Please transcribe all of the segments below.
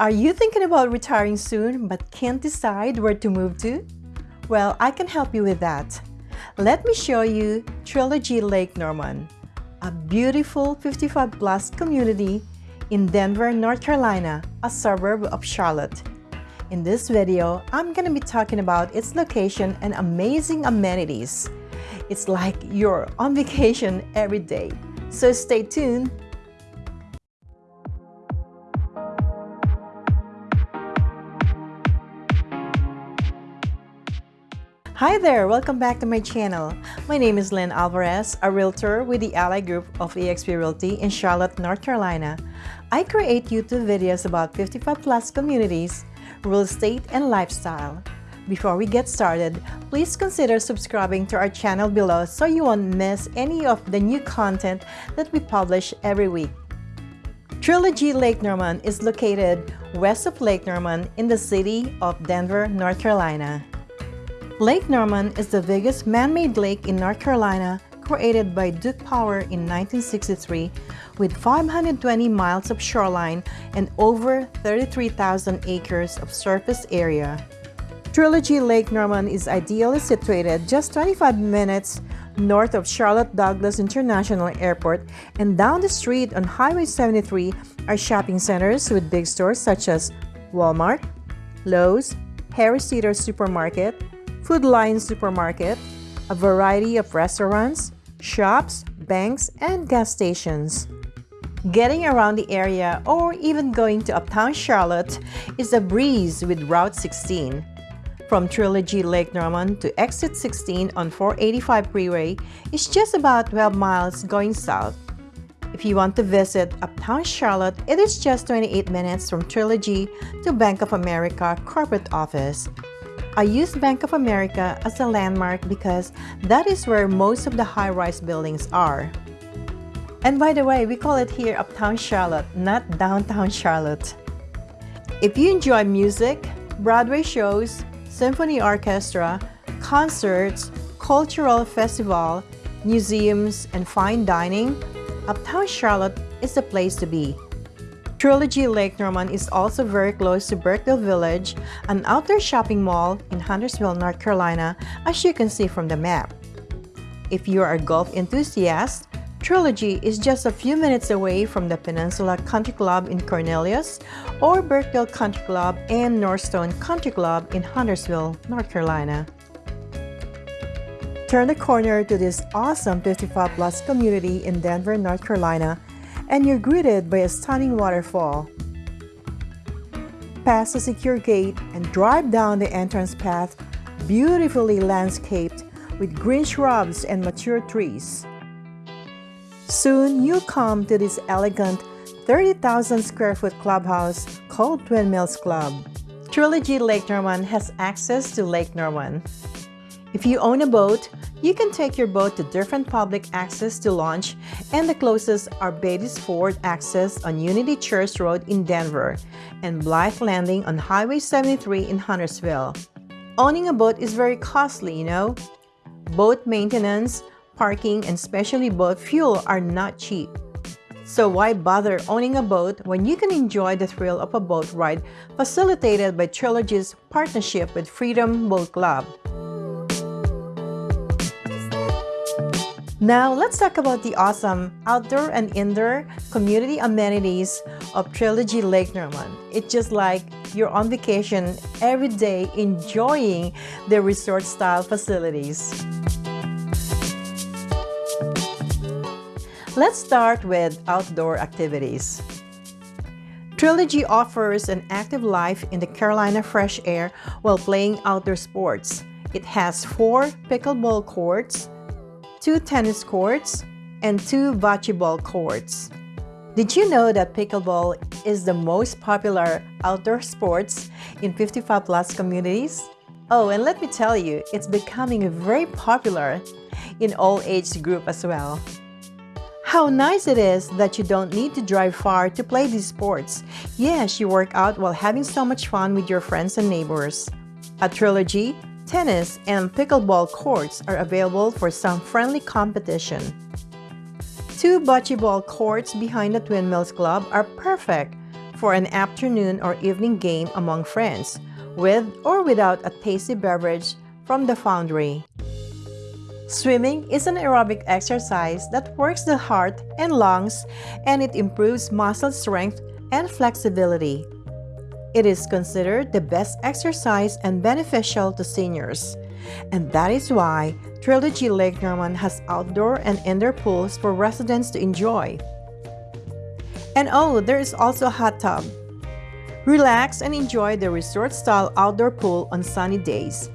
Are you thinking about retiring soon but can't decide where to move to? Well, I can help you with that. Let me show you Trilogy Lake Norman, a beautiful 55 plus community in Denver, North Carolina, a suburb of Charlotte. In this video, I'm going to be talking about its location and amazing amenities. It's like you're on vacation every day. So stay tuned Hi there! Welcome back to my channel. My name is Lynn Alvarez, a realtor with the Ally Group of eXp Realty in Charlotte, North Carolina. I create YouTube videos about 55 plus communities, real estate, and lifestyle. Before we get started, please consider subscribing to our channel below so you won't miss any of the new content that we publish every week. Trilogy Lake Norman is located west of Lake Norman in the city of Denver, North Carolina. Lake Norman is the biggest man-made lake in North Carolina created by Duke Power in 1963 with 520 miles of shoreline and over 33,000 acres of surface area. Trilogy Lake Norman is ideally situated just 25 minutes north of Charlotte Douglas International Airport and down the street on Highway 73 are shopping centers with big stores such as Walmart, Lowe's, Harris Teeter Supermarket, Food Lion Supermarket, a variety of restaurants, shops, banks, and gas stations. Getting around the area or even going to Uptown Charlotte is a breeze with Route 16. From Trilogy Lake Norman to Exit 16 on 485 freeway is just about 12 miles going south. If you want to visit Uptown Charlotte, it is just 28 minutes from Trilogy to Bank of America corporate office. I use Bank of America as a landmark because that is where most of the high-rise buildings are. And by the way, we call it here Uptown Charlotte, not Downtown Charlotte. If you enjoy music, Broadway shows, symphony orchestra, concerts, cultural festival, museums, and fine dining, Uptown Charlotte is the place to be. Trilogy Lake Norman is also very close to Birkdale Village, an outdoor shopping mall in Huntersville, North Carolina, as you can see from the map. If you are a golf enthusiast, Trilogy is just a few minutes away from the Peninsula Country Club in Cornelius or Birkdale Country Club and Northstone Country Club in Huntersville, North Carolina. Turn the corner to this awesome 55 plus community in Denver, North Carolina and you're greeted by a stunning waterfall. Pass a secure gate and drive down the entrance path, beautifully landscaped with green shrubs and mature trees. Soon you'll come to this elegant 30,000 square foot clubhouse called Twin Mills Club. Trilogy Lake Norman has access to Lake Norman. If you own a boat, you can take your boat to different public access to launch and the closest are Beatties Ford access on Unity Church Road in Denver and Blythe Landing on Highway 73 in Huntersville. Owning a boat is very costly, you know? Boat maintenance, parking, and especially boat fuel are not cheap. So why bother owning a boat when you can enjoy the thrill of a boat ride facilitated by Trilogy's partnership with Freedom Boat Club? Now, let's talk about the awesome outdoor and indoor community amenities of Trilogy Lake Norman. It's just like you're on vacation every day enjoying the resort-style facilities. Let's start with outdoor activities. Trilogy offers an active life in the Carolina fresh air while playing outdoor sports. It has four pickleball courts, two tennis courts, and two bocce ball courts. Did you know that pickleball is the most popular outdoor sports in 55 plus communities? Oh, and let me tell you, it's becoming very popular in all age group as well. How nice it is that you don't need to drive far to play these sports. Yes, you work out while having so much fun with your friends and neighbors. At Trilogy, tennis, and pickleball courts are available for some friendly competition. Two bocce ball courts behind the Twin Mills Club are perfect for an afternoon or evening game among friends, with or without a tasty beverage from the foundry. Swimming is an aerobic exercise that works the heart and lungs and it improves muscle strength and flexibility. It is considered the best exercise and beneficial to seniors. And that is why Trilogy Lake Norman has outdoor and indoor pools for residents to enjoy. And oh, there is also a hot tub. Relax and enjoy the resort-style outdoor pool on sunny days.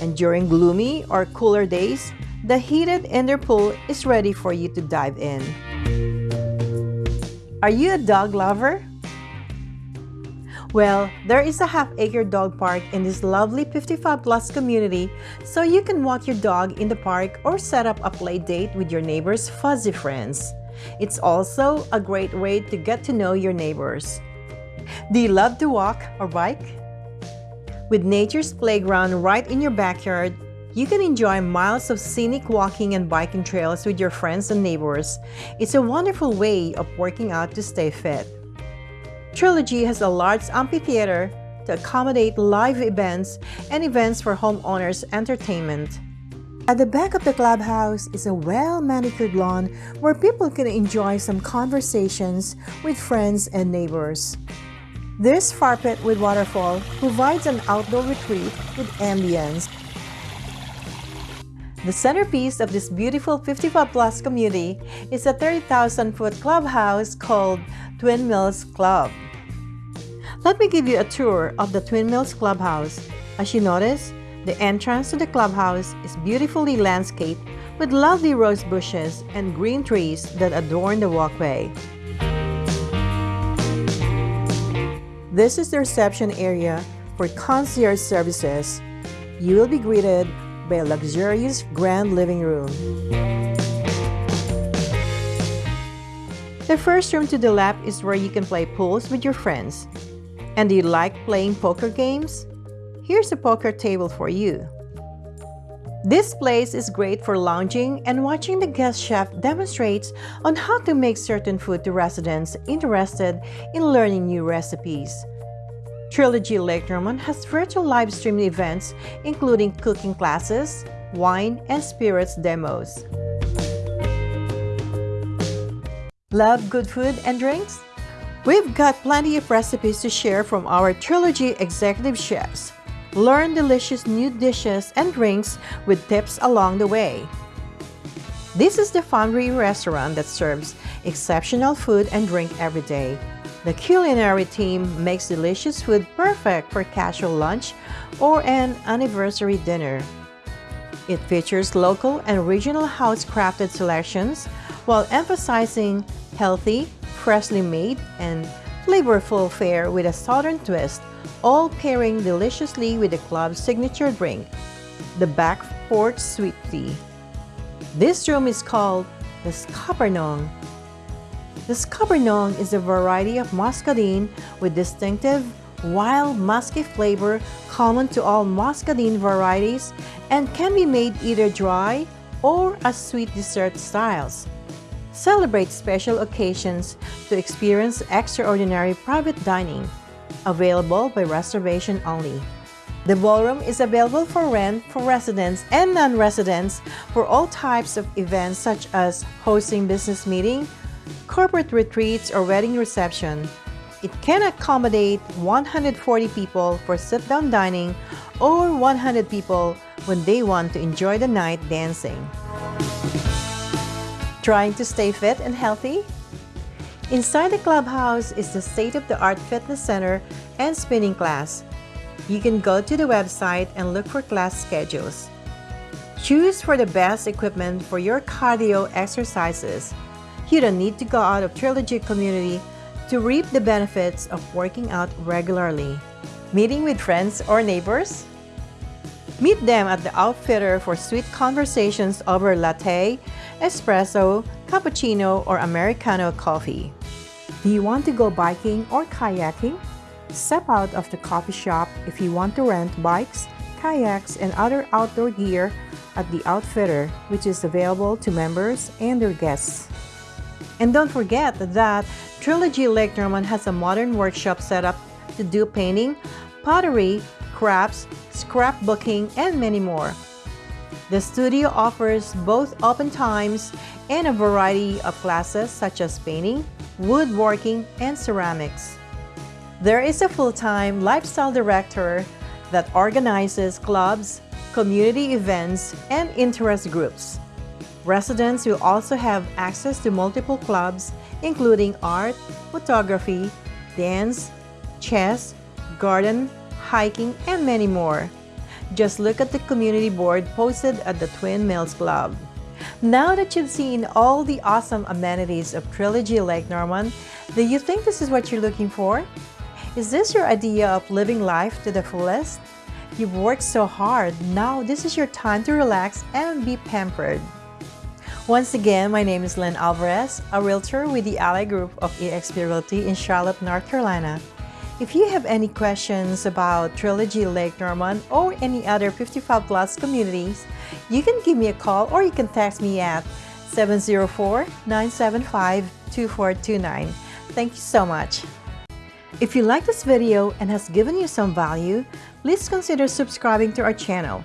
And during gloomy or cooler days, the heated indoor pool is ready for you to dive in. Are you a dog lover? Well, there is a half-acre dog park in this lovely 55 plus community, so you can walk your dog in the park or set up a play date with your neighbor's fuzzy friends. It's also a great way to get to know your neighbors. Do you love to walk or bike? With nature's playground right in your backyard, you can enjoy miles of scenic walking and biking trails with your friends and neighbors. It's a wonderful way of working out to stay fit. Trilogy has a large amphitheater to accommodate live events and events for homeowners' entertainment. At the back of the clubhouse is a well-manicured lawn where people can enjoy some conversations with friends and neighbors. This fire pit with waterfall provides an outdoor retreat with ambience. The centerpiece of this beautiful 55 plus community is a 30,000 foot clubhouse called Twin Mills Club. Let me give you a tour of the Twin Mills Clubhouse. As you notice, the entrance to the clubhouse is beautifully landscaped with lovely rose bushes and green trees that adorn the walkway. This is the reception area for concierge services. You will be greeted by a luxurious grand living room. The first room to the left is where you can play pools with your friends. And do you like playing poker games? Here's a poker table for you. This place is great for lounging and watching the guest chef demonstrates on how to make certain food to residents interested in learning new recipes. Trilogy Lake Norman has virtual live streaming events including cooking classes, wine and spirits demos. Love good food and drinks? We've got plenty of recipes to share from our Trilogy executive chefs. Learn delicious new dishes and drinks with tips along the way. This is the Foundry restaurant that serves exceptional food and drink every day. The culinary team makes delicious food perfect for casual lunch or an anniversary dinner. It features local and regional house-crafted selections while emphasizing healthy, freshly made, and flavorful fare with a southern twist, all pairing deliciously with the club's signature drink, the Back Sweet Tea. This room is called the Scuppernong. The Scuppernong is a variety of muscadine with distinctive wild musky flavor common to all muscadine varieties and can be made either dry or as sweet dessert styles. Celebrate special occasions to experience extraordinary private dining, available by reservation only. The ballroom is available for rent for residents and non-residents for all types of events such as hosting business meeting, corporate retreats, or wedding reception. It can accommodate 140 people for sit-down dining or 100 people when they want to enjoy the night dancing. Trying to stay fit and healthy? Inside the clubhouse is the state-of-the-art fitness center and spinning class. You can go to the website and look for class schedules. Choose for the best equipment for your cardio exercises. You don't need to go out of Trilogy community to reap the benefits of working out regularly. Meeting with friends or neighbors? Meet them at the Outfitter for sweet conversations over latte, espresso, cappuccino, or Americano coffee. Do you want to go biking or kayaking? Step out of the coffee shop if you want to rent bikes, kayaks, and other outdoor gear at the Outfitter, which is available to members and their guests. And don't forget that Trilogy Lake Norman has a modern workshop set up to do painting, pottery, crafts, scrapbooking, and many more. The studio offers both open times and a variety of classes such as painting, woodworking, and ceramics. There is a full-time lifestyle director that organizes clubs, community events, and interest groups. Residents will also have access to multiple clubs including art, photography, dance, chess, garden, hiking, and many more. Just look at the community board posted at the Twin Mills Club. Now that you've seen all the awesome amenities of Trilogy Lake Norman, do you think this is what you're looking for? Is this your idea of living life to the fullest? You've worked so hard, now this is your time to relax and be pampered. Once again, my name is Lynn Alvarez, a realtor with the Ally Group of eXp Realty in Charlotte, North Carolina. If you have any questions about Trilogy Lake Norman or any other 55 plus communities, you can give me a call or you can text me at 704-975-2429. Thank you so much. If you like this video and has given you some value, please consider subscribing to our channel.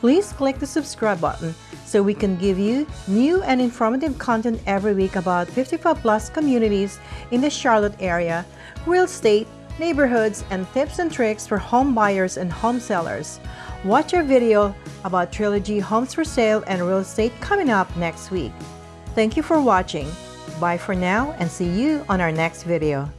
Please click the subscribe button so we can give you new and informative content every week about 55 plus communities in the Charlotte area, real estate, neighborhoods, and tips and tricks for home buyers and home sellers. Watch our video about Trilogy Homes for Sale and Real Estate coming up next week. Thank you for watching. Bye for now and see you on our next video.